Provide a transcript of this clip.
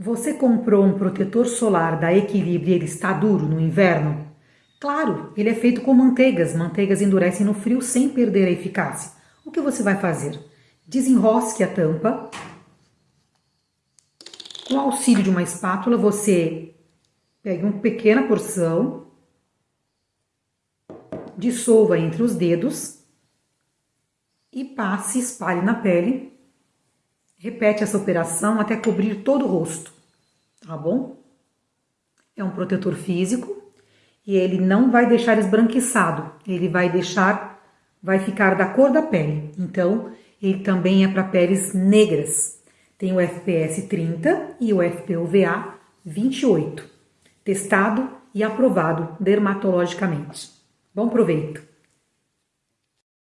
Você comprou um protetor solar da Equilíbrio e ele está duro no inverno? Claro, ele é feito com manteigas. Manteigas endurecem no frio sem perder a eficácia. O que você vai fazer? Desenrosque a tampa. Com o auxílio de uma espátula, você pega uma pequena porção, dissolva entre os dedos e passe, espalhe na pele. Repete essa operação até cobrir todo o rosto, tá bom? É um protetor físico e ele não vai deixar esbranquiçado, ele vai deixar, vai ficar da cor da pele. Então, ele também é para peles negras. Tem o FPS 30 e o FPUVA 28, testado e aprovado dermatologicamente. Bom proveito!